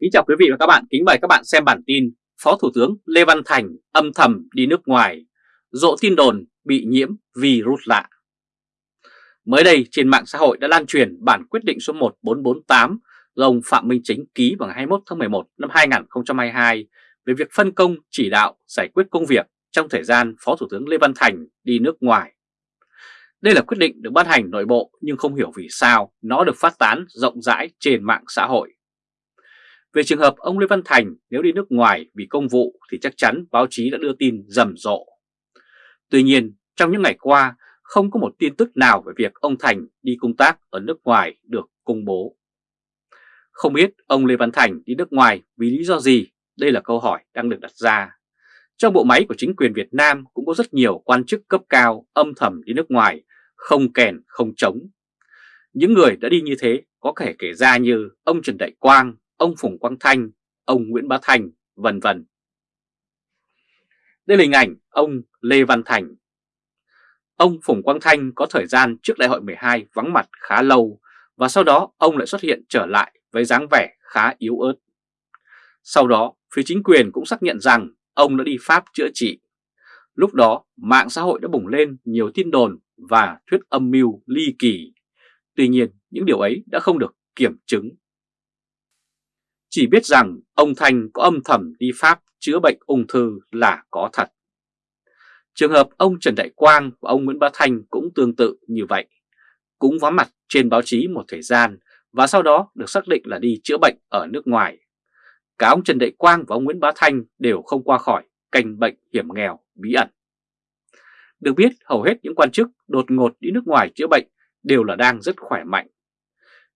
Kính chào quý vị và các bạn, kính mời các bạn xem bản tin Phó Thủ tướng Lê Văn Thành âm thầm đi nước ngoài, rộ tin đồn bị nhiễm virus lạ. Mới đây trên mạng xã hội đã lan truyền bản quyết định số 1448 do ông Phạm Minh Chính ký vào ngày 21 tháng 11 năm 2022 về việc phân công chỉ đạo giải quyết công việc trong thời gian Phó Thủ tướng Lê Văn Thành đi nước ngoài. Đây là quyết định được ban hành nội bộ nhưng không hiểu vì sao nó được phát tán rộng rãi trên mạng xã hội. Về trường hợp ông Lê Văn Thành nếu đi nước ngoài vì công vụ thì chắc chắn báo chí đã đưa tin rầm rộ. Tuy nhiên, trong những ngày qua, không có một tin tức nào về việc ông Thành đi công tác ở nước ngoài được công bố. Không biết ông Lê Văn Thành đi nước ngoài vì lý do gì? Đây là câu hỏi đang được đặt ra. Trong bộ máy của chính quyền Việt Nam cũng có rất nhiều quan chức cấp cao âm thầm đi nước ngoài, không kèn không chống. Những người đã đi như thế có thể kể ra như ông Trần Đại Quang, ông Phùng Quang Thanh, ông Nguyễn Bá Thành, vân vân. Đây là hình ảnh ông Lê Văn Thành. Ông Phùng Quang Thanh có thời gian trước đại hội 12 vắng mặt khá lâu và sau đó ông lại xuất hiện trở lại với dáng vẻ khá yếu ớt. Sau đó, phía chính quyền cũng xác nhận rằng ông đã đi Pháp chữa trị. Lúc đó, mạng xã hội đã bùng lên nhiều tin đồn và thuyết âm mưu ly kỳ. Tuy nhiên, những điều ấy đã không được kiểm chứng. Chỉ biết rằng ông Thành có âm thầm đi Pháp chữa bệnh ung thư là có thật. Trường hợp ông Trần Đại Quang và ông Nguyễn Bá Thanh cũng tương tự như vậy. Cũng vắng mặt trên báo chí một thời gian và sau đó được xác định là đi chữa bệnh ở nước ngoài. Cả ông Trần Đại Quang và ông Nguyễn Bá Thanh đều không qua khỏi canh bệnh hiểm nghèo, bí ẩn. Được biết, hầu hết những quan chức đột ngột đi nước ngoài chữa bệnh đều là đang rất khỏe mạnh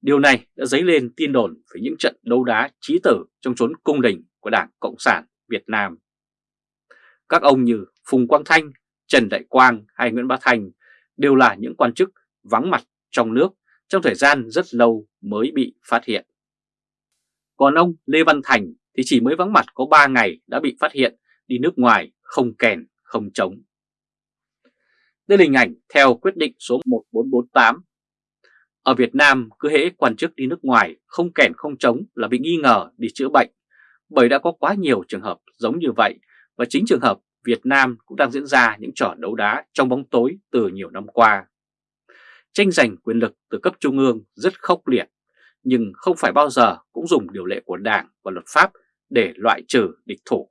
Điều này đã dấy lên tin đồn về những trận đấu đá trí tử trong chốn cung đình của Đảng Cộng sản Việt Nam. Các ông như Phùng Quang Thanh, Trần Đại Quang hay Nguyễn Bá Thành đều là những quan chức vắng mặt trong nước trong thời gian rất lâu mới bị phát hiện. Còn ông Lê Văn Thành thì chỉ mới vắng mặt có 3 ngày đã bị phát hiện đi nước ngoài không kèn không chống. Đây là hình ảnh theo quyết định số 1448 ở Việt Nam cứ hễ quan chức đi nước ngoài không kèn không chống là bị nghi ngờ đi chữa bệnh bởi đã có quá nhiều trường hợp giống như vậy và chính trường hợp Việt Nam cũng đang diễn ra những trò đấu đá trong bóng tối từ nhiều năm qua. Tranh giành quyền lực từ cấp trung ương rất khốc liệt nhưng không phải bao giờ cũng dùng điều lệ của Đảng và luật pháp để loại trừ địch thủ.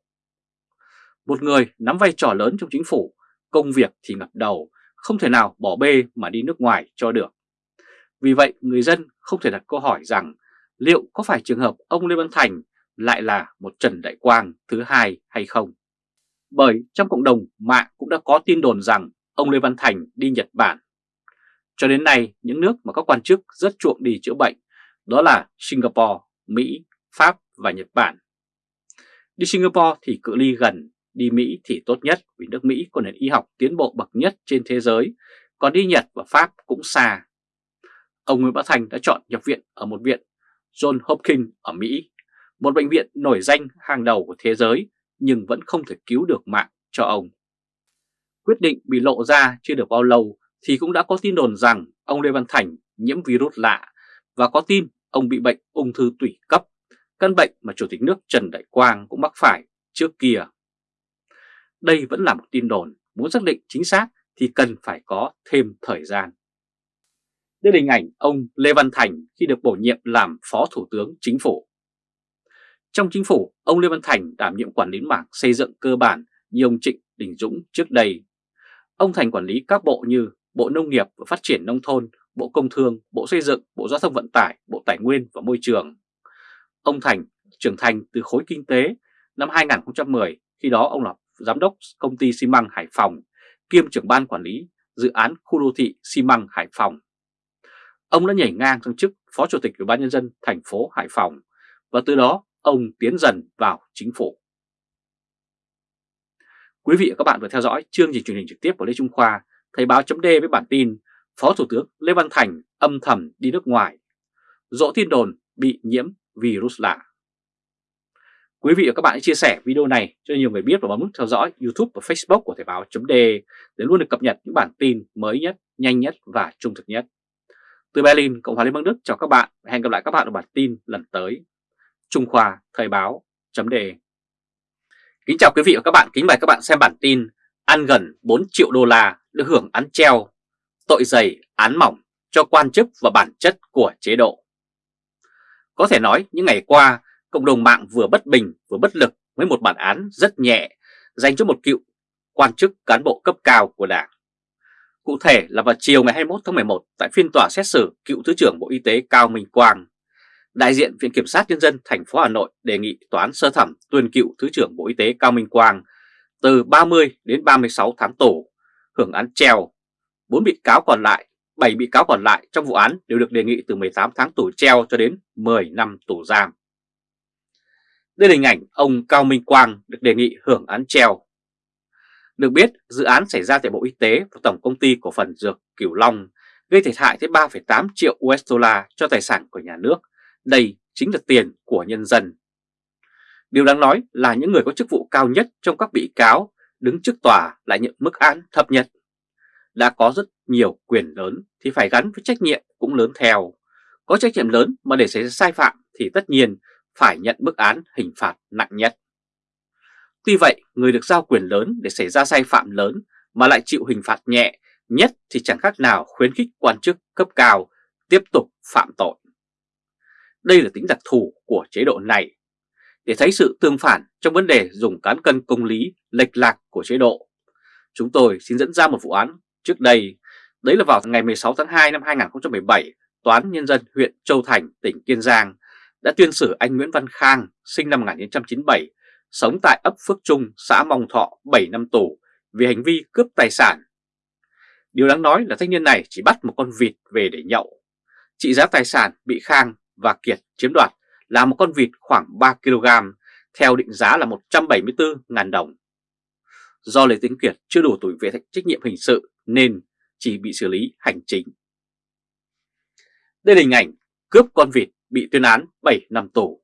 Một người nắm vai trò lớn trong chính phủ, công việc thì ngập đầu, không thể nào bỏ bê mà đi nước ngoài cho được. Vì vậy người dân không thể đặt câu hỏi rằng liệu có phải trường hợp ông Lê Văn Thành lại là một Trần Đại Quang thứ hai hay không? Bởi trong cộng đồng mạng cũng đã có tin đồn rằng ông Lê Văn Thành đi Nhật Bản. Cho đến nay, những nước mà các quan chức rất chuộng đi chữa bệnh đó là Singapore, Mỹ, Pháp và Nhật Bản. Đi Singapore thì cự ly gần, đi Mỹ thì tốt nhất vì nước Mỹ có nền y học tiến bộ bậc nhất trên thế giới, còn đi Nhật và Pháp cũng xa ông Nguyễn Bá Thành đã chọn nhập viện ở một viện John Hopkins ở Mỹ, một bệnh viện nổi danh hàng đầu của thế giới nhưng vẫn không thể cứu được mạng cho ông. Quyết định bị lộ ra chưa được bao lâu thì cũng đã có tin đồn rằng ông Lê Văn Thành nhiễm virus lạ và có tin ông bị bệnh ung thư tủy cấp, căn bệnh mà Chủ tịch nước Trần Đại Quang cũng mắc phải trước kia. Đây vẫn là một tin đồn, muốn xác định chính xác thì cần phải có thêm thời gian. Đây là hình ảnh ông Lê Văn Thành khi được bổ nhiệm làm Phó Thủ tướng Chính phủ. Trong chính phủ, ông Lê Văn Thành đảm nhiệm quản lý mảng xây dựng cơ bản như ông Trịnh Đình Dũng trước đây. Ông Thành quản lý các bộ như Bộ Nông nghiệp và Phát triển Nông thôn, Bộ Công Thương, Bộ Xây dựng, Bộ Giao thông Vận tải, Bộ Tài nguyên và Môi trường. Ông Thành trưởng thành từ khối kinh tế năm 2010, khi đó ông là giám đốc công ty xi măng Hải Phòng, kiêm trưởng ban quản lý dự án khu đô thị xi măng Hải Phòng Ông đã nhảy ngang sang chức Phó Chủ tịch Ủy ban Nhân dân thành phố Hải Phòng và từ đó ông tiến dần vào chính phủ. Quý vị và các bạn vừa theo dõi chương trình truyền hình trực tiếp của Lê Trung Khoa, Thời báo chấm với bản tin Phó Thủ tướng Lê Văn Thành âm thầm đi nước ngoài, dỗ tin đồn bị nhiễm virus lạ. Quý vị và các bạn hãy chia sẻ video này cho nhiều người biết và bấm nút theo dõi YouTube và Facebook của Thời báo chấm để luôn được cập nhật những bản tin mới nhất, nhanh nhất và trung thực nhất. Từ Berlin, Cộng hòa Liên bang Đức chào các bạn và hẹn gặp lại các bạn ở bản tin lần tới. Trung Khoa Thời báo chấm đề Kính chào quý vị và các bạn, kính mời các bạn xem bản tin Ăn gần 4 triệu đô la được hưởng án treo, tội dày án mỏng cho quan chức và bản chất của chế độ Có thể nói những ngày qua, cộng đồng mạng vừa bất bình vừa bất lực với một bản án rất nhẹ dành cho một cựu quan chức cán bộ cấp cao của Đảng. Cụ thể là vào chiều ngày 21 tháng 11 tại phiên tòa xét xử cựu Thứ trưởng Bộ Y tế Cao Minh Quang, đại diện Viện Kiểm sát Nhân dân thành phố Hà Nội đề nghị Tòa án sơ thẩm tuyên cựu Thứ trưởng Bộ Y tế Cao Minh Quang từ 30 đến 36 tháng tù, hưởng án treo. 4 bị cáo còn lại, 7 bị cáo còn lại trong vụ án đều được đề nghị từ 18 tháng tù treo cho đến 10 năm tù giam. Đây là hình ảnh ông Cao Minh Quang được đề nghị hưởng án treo. Được biết, dự án xảy ra tại Bộ Y tế và Tổng Công ty Cổ phần Dược Cửu Long gây thiệt hại tới 3,8 triệu USD cho tài sản của nhà nước. Đây chính là tiền của nhân dân. Điều đáng nói là những người có chức vụ cao nhất trong các bị cáo đứng trước tòa lại nhận mức án thấp nhất. Đã có rất nhiều quyền lớn thì phải gắn với trách nhiệm cũng lớn theo. Có trách nhiệm lớn mà để xảy ra sai phạm thì tất nhiên phải nhận mức án hình phạt nặng nhất. Tuy vậy, người được giao quyền lớn để xảy ra sai phạm lớn mà lại chịu hình phạt nhẹ nhất thì chẳng khác nào khuyến khích quan chức cấp cao tiếp tục phạm tội. Đây là tính đặc thù của chế độ này. Để thấy sự tương phản trong vấn đề dùng cán cân công lý lệch lạc của chế độ, chúng tôi xin dẫn ra một vụ án trước đây. Đấy là vào ngày 16 tháng 2 năm 2017, Tòa án Nhân dân huyện Châu Thành, tỉnh Kiên Giang đã tuyên xử anh Nguyễn Văn Khang, sinh năm 1997, sống tại ấp Phước Trung, xã Mong Thọ 7 năm tù vì hành vi cướp tài sản. Điều đáng nói là thanh niên này chỉ bắt một con vịt về để nhậu. Trị giá tài sản bị Khang và Kiệt chiếm đoạt là một con vịt khoảng 3kg, theo định giá là 174.000 đồng. Do Lê Tiến Kiệt chưa đủ tuổi về trách nhiệm hình sự nên chỉ bị xử lý hành chính. Đây là hình ảnh cướp con vịt bị tuyên án 7 năm tù.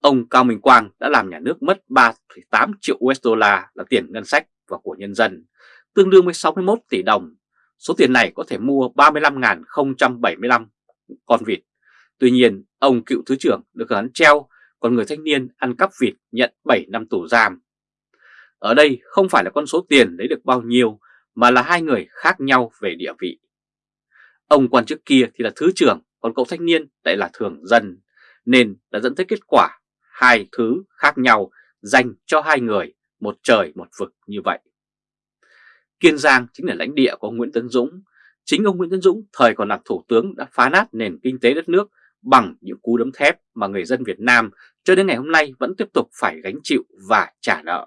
Ông Cao Minh Quang đã làm nhà nước mất 3,8 triệu USD là tiền ngân sách và của nhân dân, tương đương với 61 tỷ đồng. Số tiền này có thể mua 35.075 con vịt. Tuy nhiên, ông cựu Thứ trưởng được gắn treo, còn người thanh niên ăn cắp vịt nhận 7 năm tù giam. Ở đây không phải là con số tiền lấy được bao nhiêu, mà là hai người khác nhau về địa vị. Ông quan chức kia thì là Thứ trưởng, còn cậu thanh niên lại là thường dân, nên đã dẫn tới kết quả hai thứ khác nhau dành cho hai người, một trời một vực như vậy. Kiên Giang chính là lãnh địa của Nguyễn Tấn Dũng. Chính ông Nguyễn Tấn Dũng thời còn làm thủ tướng đã phá nát nền kinh tế đất nước bằng những cú đấm thép mà người dân Việt Nam cho đến ngày hôm nay vẫn tiếp tục phải gánh chịu và trả nợ.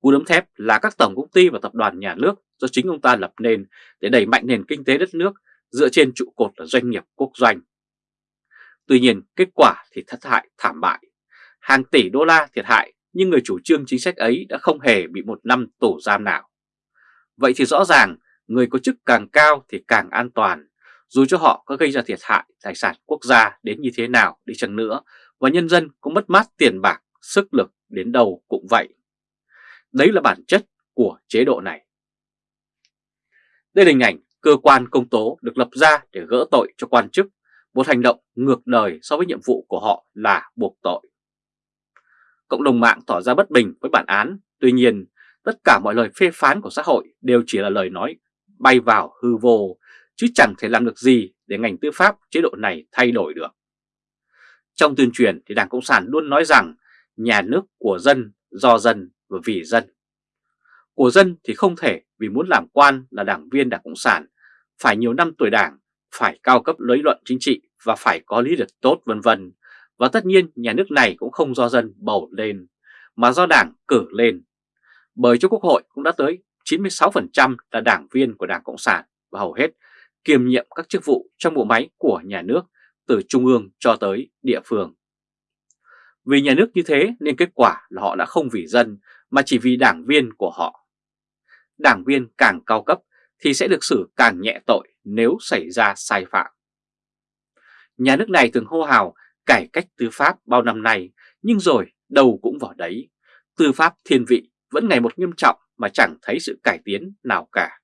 Cú đấm thép là các tổng công ty và tập đoàn nhà nước do chính ông ta lập nên để đẩy mạnh nền kinh tế đất nước dựa trên trụ cột là doanh nghiệp quốc doanh. Tuy nhiên kết quả thì thất hại thảm bại. Hàng tỷ đô la thiệt hại nhưng người chủ trương chính sách ấy đã không hề bị một năm tù giam nào. Vậy thì rõ ràng người có chức càng cao thì càng an toàn, dù cho họ có gây ra thiệt hại tài sản quốc gia đến như thế nào đi chăng nữa và nhân dân cũng mất mát tiền bạc, sức lực đến đâu cũng vậy. Đấy là bản chất của chế độ này. Đây là hình ảnh cơ quan công tố được lập ra để gỡ tội cho quan chức một hành động ngược đời so với nhiệm vụ của họ là buộc tội. Cộng đồng mạng tỏ ra bất bình với bản án, tuy nhiên tất cả mọi lời phê phán của xã hội đều chỉ là lời nói bay vào hư vô, chứ chẳng thể làm được gì để ngành tư pháp chế độ này thay đổi được. Trong tuyên truyền thì Đảng Cộng sản luôn nói rằng nhà nước của dân, do dân và vì dân. Của dân thì không thể vì muốn làm quan là đảng viên Đảng Cộng sản, phải nhiều năm tuổi đảng phải cao cấp lý luận chính trị và phải có lý lịch tốt vân vân. Và tất nhiên nhà nước này cũng không do dân bầu lên, mà do đảng cử lên. Bởi cho Quốc hội cũng đã tới 96% là đảng viên của Đảng Cộng sản và hầu hết kiêm nhiệm các chức vụ trong bộ máy của nhà nước từ trung ương cho tới địa phương. Vì nhà nước như thế nên kết quả là họ đã không vì dân mà chỉ vì đảng viên của họ. Đảng viên càng cao cấp thì sẽ được xử càng nhẹ tội nếu xảy ra sai phạm. Nhà nước này thường hô hào cải cách tư pháp bao năm nay, nhưng rồi đầu cũng vào đấy. Tư pháp thiên vị vẫn ngày một nghiêm trọng mà chẳng thấy sự cải tiến nào cả.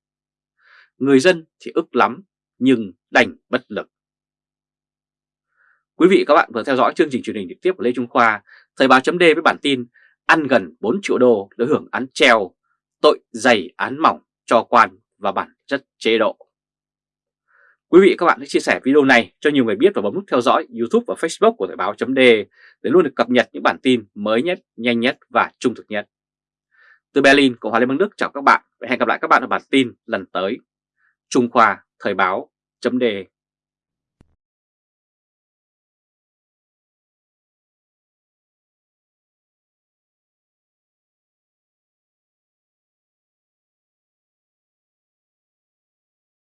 Người dân thì ức lắm, nhưng đành bất lực. Quý vị các bạn vừa theo dõi chương trình truyền hình trực tiếp của Lê Trung Khoa, Thời báo chấm với bản tin ăn gần 4 triệu đô để hưởng án treo, tội dày án mỏng cho quan và bản chất chế độ. Quý vị các bạn hãy chia sẻ video này cho nhiều người biết và bấm nút theo dõi YouTube và Facebook của Thời báo .d để luôn được cập nhật những bản tin mới nhất, nhanh nhất và trung thực nhất. Từ Berlin, Cộng hòa Liên bang Đức chào các bạn và hẹn gặp lại các bạn ở bản tin lần tới. Trung Khoa Thời báo .d